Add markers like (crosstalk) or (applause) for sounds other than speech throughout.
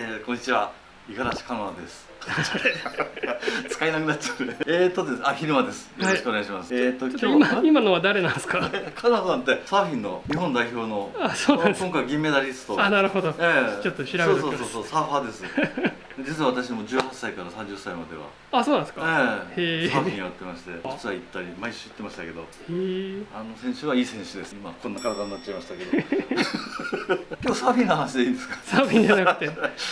えー、こんにちは。五十嵐香奈です。(laughs) 使えなくなっちゃうね。(laughs) えーとです。あ昼間です。よろしくお願いします、はい、えーとちょっと今今のは誰なんですか？(laughs) 香奈さんってサーフィンの日本代表のあそうなんです今回銀メダリスト。あなるほど、ええ。ちょっと調べてそうそうそうそうサーファーです。実は私も18歳から30歳までは。あそうなんですか、ええ。へえ。サーフィンやってまして実は行ったり毎週行ってましたけど。あの選手はいい選手です。今こんな体になっちゃいましたけど。(laughs) 今日サーフィンの話でいいんですか？サーフィンじゃなくて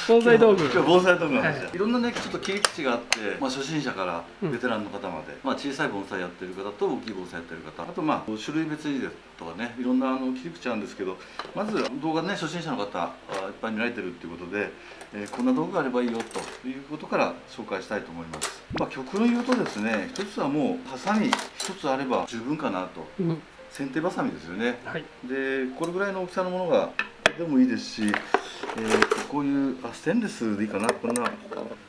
防災道具。今日防災道具の話。だ、はい。い、ろんなねちょっと切り口があって、まあ、初心者からうん。ベテランの方まで、まあ、小さい盆栽やってる方と大きい盆栽やってる方。あとまあ種類別にですとかねいろんなあの切り口あるんですけどまず動画ね初心者の方あいっぱい見られてるっていうことで、えーこんな道具があればいいよということから紹介したいと思います、まあ、極論言うとですね一つはもうハサミ一つあれば十分かなと。うん。剪定バサミですよね。はい。でこれぐらいの大きさのものがでもいいですし、えーこういうあステンレスでいいかなこんな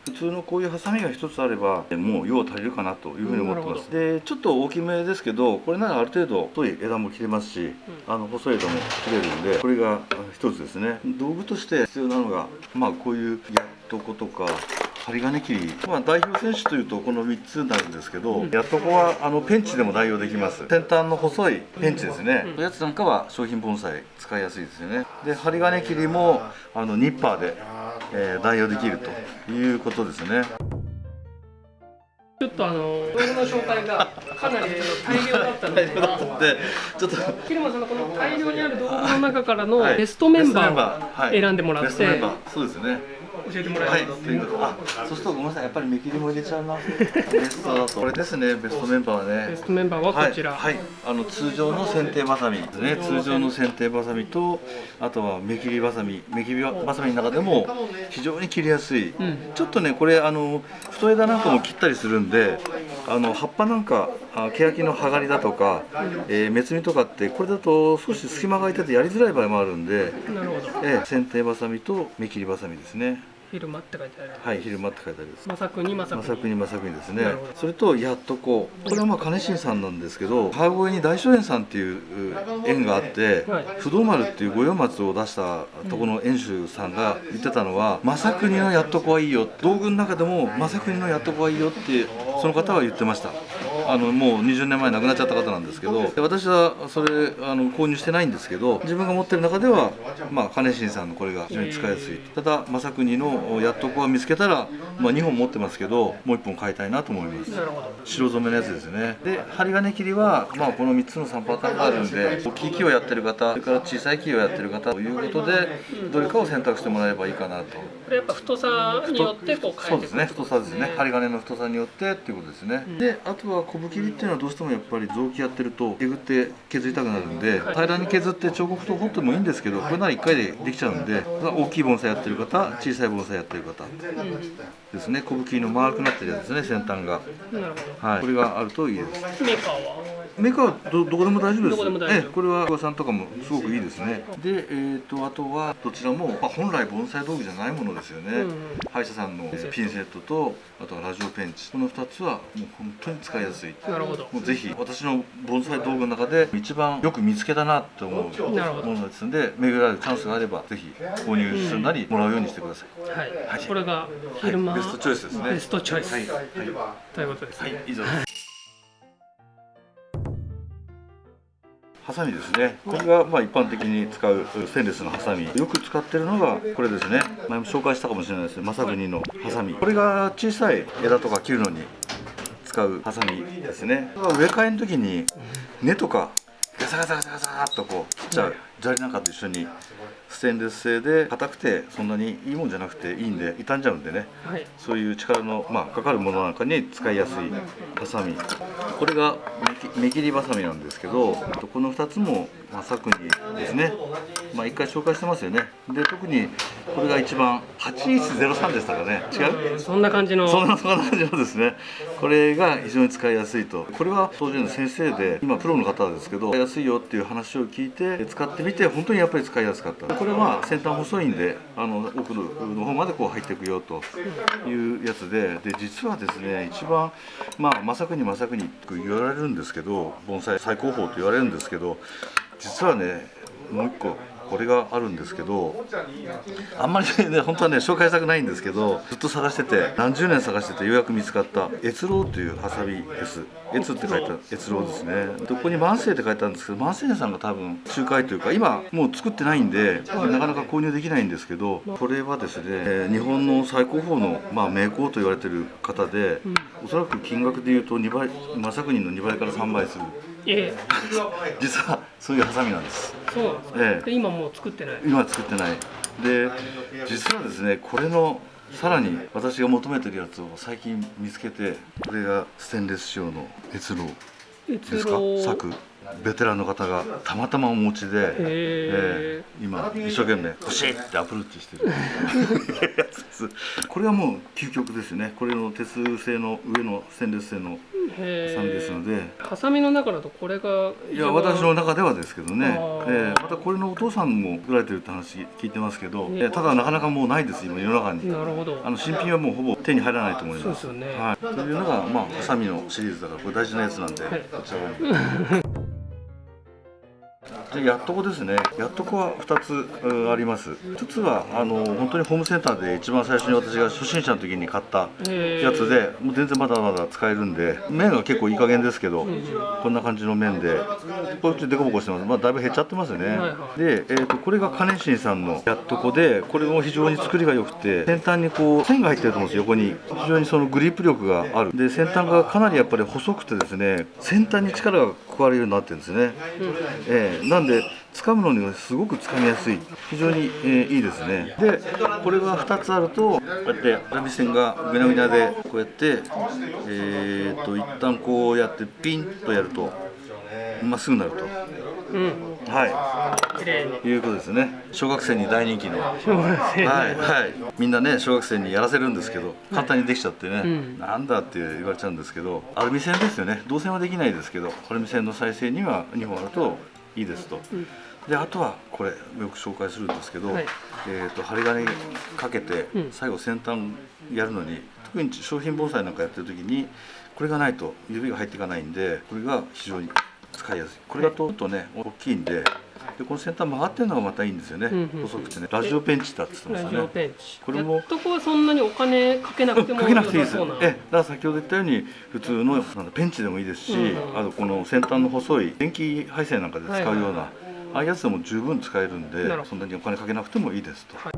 普通のこういうハサミが一つあればえもう用足りるかなというふうに思ってます、でちょっと大きめですけどこれならある程度太い枝も切れますし、あの細い枝も切れるんでこれがあ一つですね。道具として必要なのがまあこういうやっとことか針金切り、まあ、代表選手というとこの3つになるんですけど、やっとこはあのペンチでも代用できます。先端の細いペンチですね、うん。そういうやつなんかは商品盆栽使いやすいですよね。で針金切りもあのニッパーで、えー代用できるということですね。ちょっとあの道具の紹介がかなり大量だったので。(laughs) でちょっと。キルマさんのこの大量にある道具の中からのはい。ベストメンバーはい。を選んでもらって。ベストメンバー。そうですね教えてもらはい、えますということあ、そうするとごめんなさい、やっぱり目切りも入れちゃうな。ベストだと、これですね、ベストメンバーはね。ベストメンバーはこちら、はい、はい。あの通常の剪定バサミですね。通常の剪定バサミと、あとは目切りバサミ、目切りバサミの中でも非常に切りやすい。うん。ちょっとね、これあの太枝なんかも切ったりするんで、あの葉っぱなんか、あ欅の葉刈りだとか、えー、目摘みとかってこれだと少し隙間が空いててやりづらい場合もあるんで、なるほど。えー、剪定バサミと目切りバサミですね。昼間って書いてあるはい、昼間って書いてあります。まさくにまさまくに。さくにまさくにですね。それとやっとこうこれはまあ金新さんなんですけど川越に大正園さんっていう園があって、はい。不動丸っていう五葉松を出したところの園主さんが言ってたのは「まさくにのやっとこはいいよ」道具の中でも「まさくにのやっとこはいいよ」ってその方は言ってましたあのもう20年前亡くなっちゃった方なんですけどで私はそれあの購入してないんですけど自分が持ってる中ではまあ金新さんのこれが非常に使いやすいただまさくにのやっとこは見つけたら、まあ、2本持ってますけどもう1本買いたいなと思います。白染めのやつですね。で針金切りは、まあ、この3つの3パターンがあるんで大きい木をやってる方それから小さい木をやってる方ということでどれかを選択してもらえばいいかなと。これやっぱ太さによってこうそうです変えてくる。ね。太さですね。針金の太さによってっていうことですね、ん。であとは昆布切りっていうのはどうしてもやっぱり雑木やってるとえぐって削りたくなるんで、はい。平らに削って彫刻刀彫ってもいいんですけどこれなら1回でできちゃうんで大きい盆栽やってる方小さい盆栽やってる方ですね。昆布切りの丸くなってるやつですね先端が。はい。これがあるといいです。どメーカーはどどこでも大丈夫です？どこでも大丈夫。ええこれは小さんとかもすごくいいですね。で、えっ、とあとはどちらも、まあ、本来盆栽道具じゃないものですよね。うんうん。歯医者さんのピンセット。とあとはラジオペンチ。この2つはもう本当に使いやすい。なるほど。もうぜひ私の盆栽道具の中で一番よく見つけたなと思うものですので巡られるチャンスがあればぜひ購入するなりもらうようにしてください。はい、はい。これが昼間、はい、ベストチョイスですね。ベストチョイス。はい。はい。ということですね、はい、以上です。ハサミですね。これがまあ一般的に使うステンレスのハサミ。よく使ってるのがこれですね。前も紹介したかもしれないですね。マサグニのハサミ。これが小さい枝とか切るのに使うハサミですね。植え替えの時に根とかガサガサガサガサっとこう切っちゃう砂利なんかと一緒にステンレス製で硬くてそんなにいいもんじゃなくていいんで傷んじゃうんでね。はい。そういう力の、まあ、かかるものなんかに使いやすいハサミ。これが目切りバサミなんですけどこの2つも、まあ、作にですね、まあ、1回紹介してますよね。で特にこれが一番8103でしたかね。違う？そんな感じの。そんな感じのですね。これが非常に使いやすいと。これは当時の先生で今プロの方ですけど使いやすいよっていう話を聞いて使ってみて本当にやっぱり使いやすかった。これは先端細いんであの奥の方までこう入っていくよというやつで。で実はですね一番まあまさくにまさくにって言われるんですけど盆栽最高峰と言われるんですけど実はねもう一個これがあるんですけどあんまりね本当はね紹介したくないんですけどずっと探してて何十年探しててようやく見つかった越郎というハサミです。越って書いた越郎ですね。でここに万世って書いてあるんですけど万世さんが多分仲介というか今もう作ってないんでなかなか購入できないんですけどこれはですね、えー日本の最高峰の、まあ、名工と言われてる方で、おそらく金額でいうと2倍正国の2倍から3倍するええ。実はそういうハサミなんです。そうなんですね、え今もう作ってない？今は作ってない。で実はですねこれのさらに私が求めてるやつを最近見つけてこれがステンレス仕様の越廊ですか？越郎作。ベテランの方がたまたまお持ちで、ええ。今一生懸命欲しいってアプローチしてる。(laughs) (laughs) これはもう究極ですね。これの鉄製の上のステンレス製のへハサミですのでハサミの中だとこれがいや私の中ではですけどね。ええまたこれのお父さんも作られてるって話聞いてますけど、ね。ええただなかなかもうないです今世の中に。なるほど。あの新品はもうほぼ手に入らないと思います。そうですよね。はい、というのがまあハサミのシリーズだからこれ大事なやつなんで、はい。こちらやっとこですね。やっとこは2つうんあります。1つはあの本当にホームセンターで一番最初に私が初心者の時に買ったやつでもう全然まだまだ使えるんで麺は結構いい加減ですけど、こんな感じの麺でこっちでこぼこしてます。まあだいぶ減っちゃってますね、はいはい。で、えー、とこれが金新さんのやっとこでこれも非常に作りが良くて先端にこう線が入ってると思うんです横に。非常にそのグリップ力がある。で先端がかなりやっぱり細くてですね先端に力が加わるようになってるんですね、えーなんで掴むのにはすごく掴みやすい。非常に、えーいいですね。でこれが2つあるとこうやってアラビ線がぐにゃぐにゃでこうやってえー、と一旦こうやってピンとやるとまっすぐになると。うんはい。綺麗にいうことですね。小学生に大人気の。はいはい。みんなね小学生にやらせるんですけど簡単にできちゃってね、うん。なんだって言われちゃうんですけどアルミ線ですよね。銅線はできないですけどアルミ線の再生には2本あるといいですと、であとはこれよく紹介するんですけど、はい。えー、と針金かけてうん。最後先端やるのに特に商品盆栽なんかやってる時にこれがないと指が入っていかないんでこれが非常に使いやすい。これだとちょっとね大きいんででこの先端曲がってるのがまたいいんですよね、うんうんうん。細くてね。ラジオペンチだって言ってましたね。ラジオペンチ。これもやっとこはそんなにお金かけなくても (laughs) かけなくていいです。えだから先ほど言ったように普通のなんだペンチでもいいですし、うんうん。あとこの先端の細い電気配線なんかで使うような、はいはいはい。ああいうやつでも十分使えるんでそんなにお金かけなくてもいいですと、はい。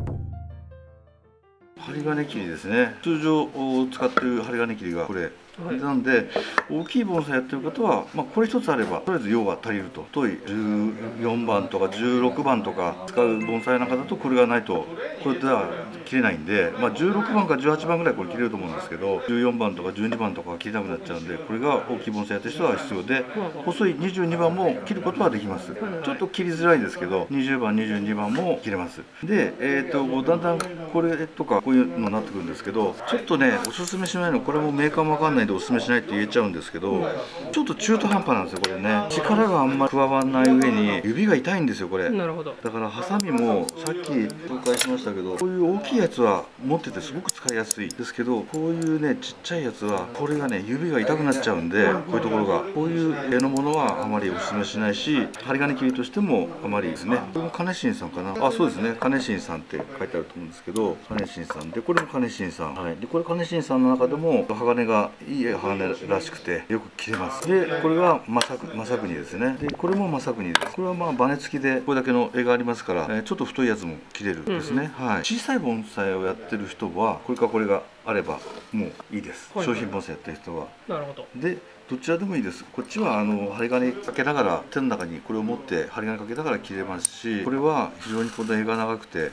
針金切りですね。通常使ってる針金切りがこれ、はい。なんで大きい盆栽やってる方は、まあ、これ一つあればとりあえず用が足りると。太い14番とか16番とか使う盆栽なんかだとこれがないとこれでは切れないんで、まあ、16番か18番ぐらいこれ切れると思うんですけど14番とか12番とかは切れなくなっちゃうんでこれが大きい盆栽やってる人は必要で細い22番も切ることはできます。ちょっと切りづらいですけど20番22番も切れます。で、えー、とだんだんこれとかこういうのになってくるんですけどちょっとねおすすめしないのこれもメーカーもわかんないんでおすすめしないって言えちゃうんですけどちょっと中途半端なんですよこれね。力があんまり加わらない上に指が痛いんですよこれ。なるほど。だからハサミもさっき紹介しましたけどこういう大きいやつは持っててすごく使いやすいですけどこういうねちっちゃいやつはこれがね指が痛くなっちゃうんでこういうところが。こういう絵のものはあまりお勧めしないし針金切りとしてもあまりですね。これも金新さんかな。あそうですね。金新さんって書いてあると思うんですけど金新さん。でこれも金新さん。はい。でこれ金新さんの中でも鋼がいい鋼らしくてよく切れます。でこれが正国ですね。でこれも正国です。これはまあバネ付きでこれだけの絵がありますから、えーちょっと太いやつも切れるんですね、はい。小さい盆栽をやってる人はこれかこれがあればもういいです、はい。商品盆栽やってる人は。なるほど。でどちらでもいいです。こっちはあの針金かけながら手の中にこれを持って針金かけながら切れますしこれは非常にこの絵が長くて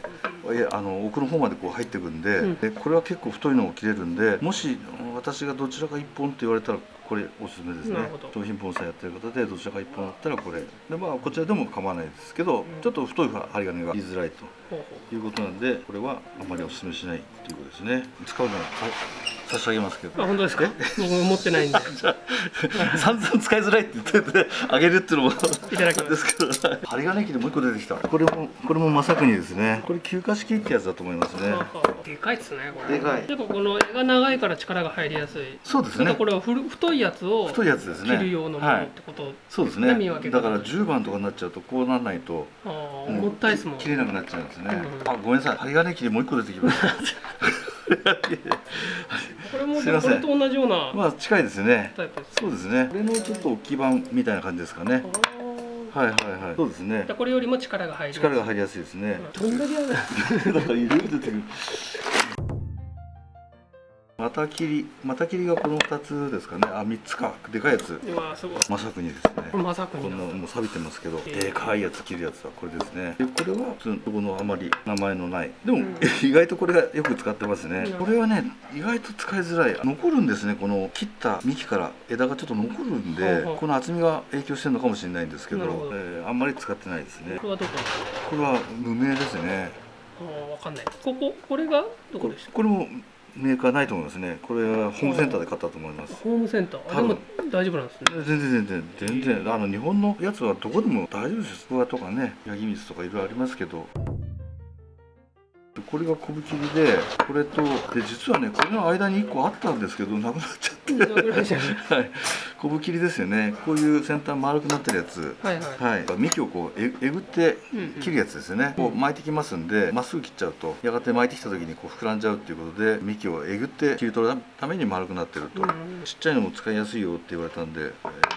えあの奥の方までこう入ってくんで,、うん。でこれは結構太いのを切れるんでもし私がどちらか1本って言われたらこれおすすめですね。商品盆栽やってる方でどちらか1本だったらこれ。でまあこちらでも構わないですけどちょっと太い針金が言いづらいということなんでこれはあまりお勧めしないということですね。使うならはい差し上げますけど。うあ本当ですか？僕も持ってないんで。(laughs) 散々使いづらいって言っててあげるっていうのもいただきます。ですけど。針金機でもう一個出てきた。これもこれも正国ですね。これ休暇式ってやつだと思いますね。ははでかいですねこれ。でかい。やっぱこの絵が長いから力が入りやすい。そうですね。これはふる太いやつを太いやつですね。切る用のものってこと、そうですね。だから10番とかになっちゃうとこうならないとあーもったいですもん。切れなくなっちゃうんですね、うんあごめんなさい。針金切りもう一個出てきました (laughs) これもこれと同じようなまあ近いですね。そうですね。これのちょっと大きい版みたいな感じですかね。はいはいはい。そうですね。これよりも力が入る力が入りやすいですね。どんだけあ (laughs) るだからいろいろ出てくる股切り股切りがこの2つですかね。あ3つか。でかいやつ。まさくにですね。まさくこんにななもう錆びてますけど、えーでかいやつ切るやつはこれですね。でこれは普通のこのあまり名前のない。でも、うん。意外とこれがよく使ってますね、うんこれはね意外と使いづらい。残るんですねこの切った幹から枝がちょっと残るんで、ほうほうこの厚みが影響してるのかもしれないんですけどど。えーあんまり使ってないですね。これはどこ？これは無名ですね。あーわかんない。こここれがどこでした？これもメーカーないと思いますね。これはホームセンターで買ったと思います。ホームセンター。でも大丈夫なんですね。全然全然全然。あの日本のやつはどこでも大丈夫ですスとかねヤギ水とかいろいろありますけどこれが昆布切りでこれとで実はねこれの間に1個あったんですけどなくなっちゃって。はい。昆布切りですよね。こういう先端丸くなってるやつ。はいはい。はい、幹をこうええぐってうんうん切るやつですよね、こう巻いてきますんでまっすぐ切っちゃうとやがて巻いてきた時にこう膨らんじゃうっていうことで幹をえぐって切り取るために丸くなってると、うんちっちゃいのも使いやすいよって言われたんで、えー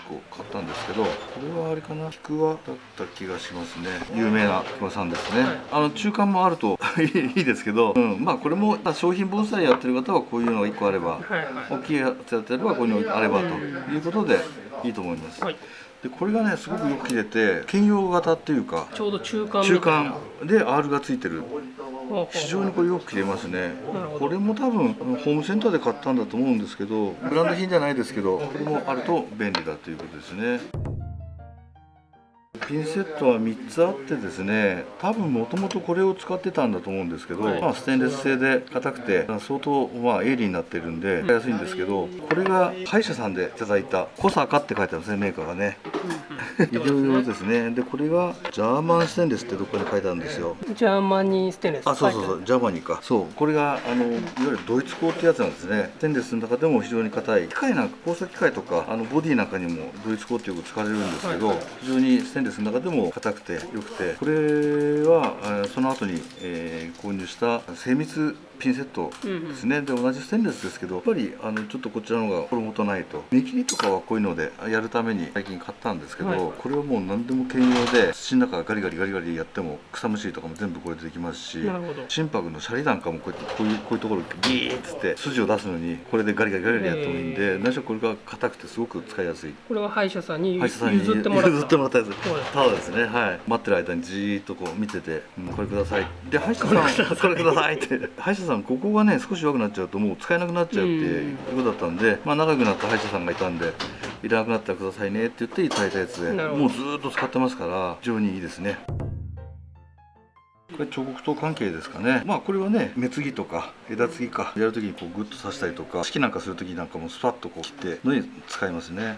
こう買ったんですけどこれはあれかな？菊輪だった気がしますね。有名な菊輪さんですね、はい。あの中間もあるといい (laughs) ですけど、うん、まあこれもまあ商品盆栽やってる方はこういうのが1個あればはいはい。大きいやつやってればこういうのがあればということでいいと思います、はい。でこれがねすごくよく切れて兼用型っていうかちょうど中間中な。間で R がついてる。非常にこれよく切れますね。これも多分ホームセンターで買ったんだと思うんですけどブランド品じゃないですけどこれもあると便利だということですねピンセットは3つあってですね多分もともとこれを使ってたんだと思うんですけど、はい。まあ、ステンレス製で硬くて相当まあ鋭利になってるんで使いやすいんですけどこれが歯医者さんでいただいたコサカって書いてあるんですねメーカーがね。医療用ですね。でこれが German stainless ってどこに書いてあるんですよ。 Germany stainless。あそうそうそう Germany か。そう。これがあのいわゆるドイツ鋼ってやつなんですね。ステンレスの中でも非常に硬い。機械なんか工作機械とかあのボディなんかにもドイツ鋼ってよく使われるんですけど、はい。非常にステンレスの中でも硬くて良くて。これはその後に、購入した精密ピンセットですね、で同じステンレスですけどやっぱりあのちょっとこちらの方が衣とないと。見切りとかはこういうのでやるために最近買ったんですけど、はい。これはもう何でも兼用で土の中ガリガリガリガリやっても草むしりとかも全部これでできますし心拍のシャリなんかもこうやってこういうこういうところギーッつって筋を出すのにこれでガリガリガリガリやってもいいんで、何しろこれが硬くてすごく使いやす。いこれは歯医者さんに譲ってもらった。譲ってもらったやつ。ただですねはい。待ってる間にじーっとこう見てて、うんこれください。で歯医者さんこれくださいって。歯医者さんここがね少し弱くなっちゃうともう使えなくなっちゃうっていうことだったんで、まあ仲良くなった歯医者さんがいたんでいらなくなったらくださいねって言っていただいたやつでもうずーっと使ってますから非常にいいですねこれ彫刻刀関係ですかね。まあこれはね目継ぎとか枝継ぎかやるときにこうグッと刺したりとか式なんかするときなんかもスパッとこう切ってのに使いますね。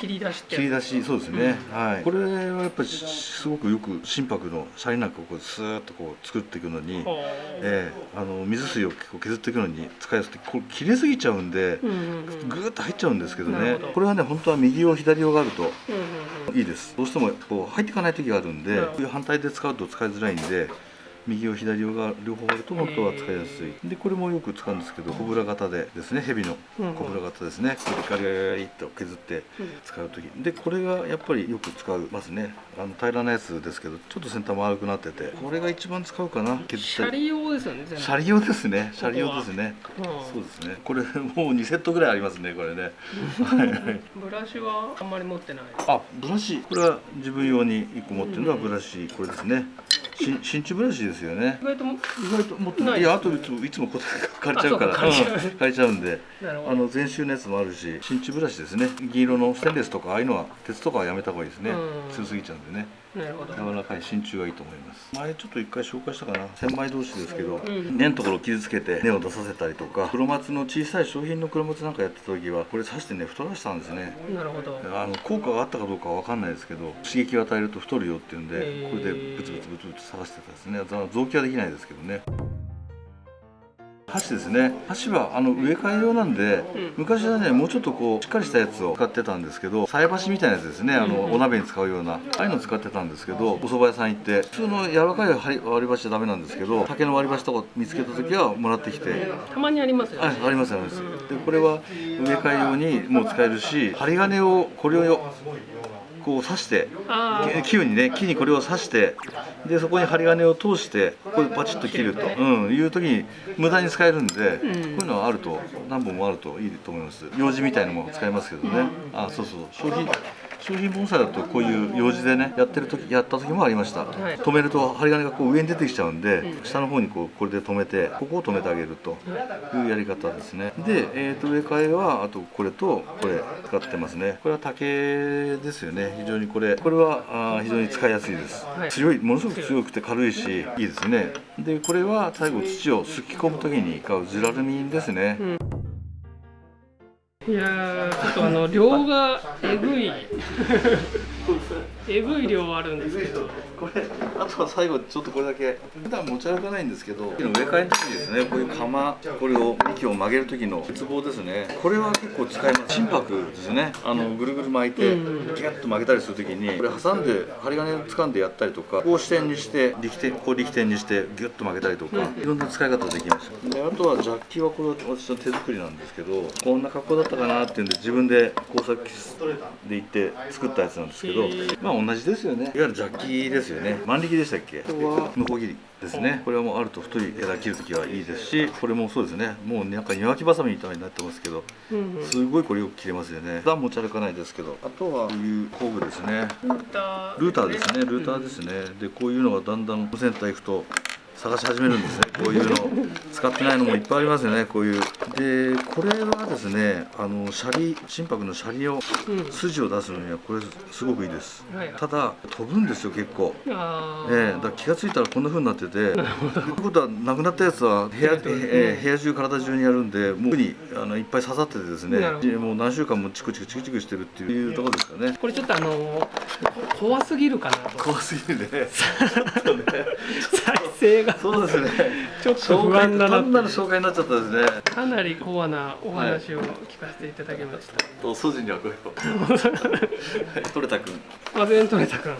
切り出して切り出しそうですね、はい。これはやっぱりすごくよく心拍のシャリなんかをこうスーッとこう作っていくのに、ええあの水水を結構削っていくのに使いやすくてこれ切れすぎちゃうんで、うんうんうん。ぐーっと入っちゃうんですけどね。これはね本当は右用左用があるとうんうんうん。いいです。どうしてもこう入っていかない時があるんでこういう反対で使うと使いづらいんで右用左用が両方あると本当は使いやすい。でこれもよく使うんですけどコブラ型でですねヘビのうんコブラ型ですね。これガリガリガリっと削って使う時。でこれがやっぱりよく使いますね。あの平らなやつですけどちょっと先端丸くなっててこれが一番使うかな。削シャリ用ですよねシャリ用ですね。シャリ用ですね。うん。そうですね。これもう2セットぐらいありますねこれね。ブラシはあんまり持ってない。あブラシ。これは自分用に1個持ってるのはブラシ。これですねし真鍮ブラシですよね。意外とも意外と持ってなないいいやあといつもいつもこう借りちゃうからあそうか借りちゃう。うん借りちゃうんで。あの全周のやつもあるし真鍮ブラシですね。銀色のステンレスとかああいうのは鉄とかはやめた方がいいですね。うん。強すぎちゃうんでねなるほど。柔らかい真鍮がいいと思います。前ちょっと一回紹介したかな。千枚同士ですけど、ん根のところを傷つけて根を出させたりとか黒松の小さい商品の黒松なんかやってた時はこれ刺してね太らせたんですね。なるほど。あの効果があったかどうかは分かんないですけど刺激を与えると太るよっていうんでこれでブツブツブツブツ探してたですね。臓器はできないですけどね箸ですね。箸はあの植え替え用なんで、昔はねもうちょっとこうしっかりしたやつを使ってたんですけど菜箸みたいなやつですね。あの、お鍋に使うようなああいうのを使ってたんですけどお蕎麦屋さん行って普通の柔らかい割り割り箸はダメなんですけど竹の割り箸とか見つけた時はもらってきて。たまにありますよはいね、ありますあります。でこれは植え替え用にもう使えるし針金をこれをこう刺してああ木にね木にこれを刺してでそこに針金を通してこれパチッと切ると、うん、いう時に無駄に使えるんで、こういうのはあると何本もあるといいと思います。用紙みたいのも使えますけどね、あそうそう。商品商品盆栽だとこういう用紙でねやってる時やった時もありました、はい。止めると針金がこう上に出てきちゃうんで、下の方にこうこれで止めてここを止めてあげるというやり方ですね。で、えー、と植え替えはあとこれとこれ使ってますね。これは竹ですよね。非常にこれこれはあー非常に使いやすいです、はい。強いものすごく強くて軽いしいいですね。でこれは最後土をすき込む時に使うジュラルミンですね、いやちょっとあの量がえぐい。(laughs) えぐい量あるんですけど。これあとは最後ちょっとこれだけ。普段持ち歩かないんですけど植え替えの時にですねこういう釜これを幹を曲げる時の鉄棒ですね。これは結構使います。心拍ですね。あのぐるぐる巻いてギうん。ュッと曲げたりする時にこれ挟んで針金を掴んでやったりとかこう支点にして力点こう力点にしてギュッと曲げたりとかいろんな使い方できます。であとはジャッキはこれは私の手作りなんですけどこんな格好だったかなっていうんで自分で工作室で行って作ったやつなんですけどまあ同じですよね。いわゆるジャッキですよね。万力でしたっけ？向こう切りですね。これはもうあると太い枝切るときはいいですしこれもそうですね。もうなんか庭木ばさみみたいになってますけどうんうん。すごいこれよく切れますよね。普段持ち歩かないですけどあとはこういう工具ですね。ルーターですね。ルーターですね。でこういうのがだんだんセンター行くと探し始めるんですね。こういうの。使ってないのもいっぱいありますよね。こういう。でこれはですねあのシャリ心拍のシャリをうん。筋を出すのにはこれすごくいいです。はい。ただ飛ぶんですよ結構。あええ。だから気がついたらこんな風になってて。ということはなくなったやつは部屋,、ええ部屋中体中にやるんでもうにあのいっぱい刺さっててですね。もう何週間もチクチクチクチクしてるっていうところですかね。これちょっとあのこ怖すぎるかなと。怖すぎるね。(laughs) (laughs) 再生がそうですね。ちょっと不安だな単なる紹介になっちゃったですね。かなりコアなお話を聞かせていただきました、と筋にはこれをはい取れたくんあ全取れたくんはい。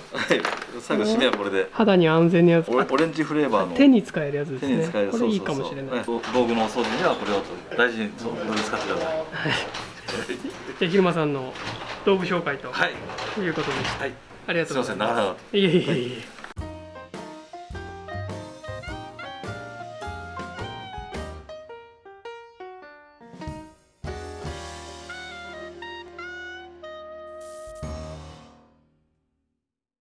最後締めはこれで。肌に安全なやつオレンジフレーバーの。手に使えるやつです手にね使える。これいいかもしれない、はい道具のお掃除にはこれを大事に使ってください。じゃあ昼間さんの道具紹介とはい。いうことでした、はい。ありがとうございます。すいません長々と。いえいえいえ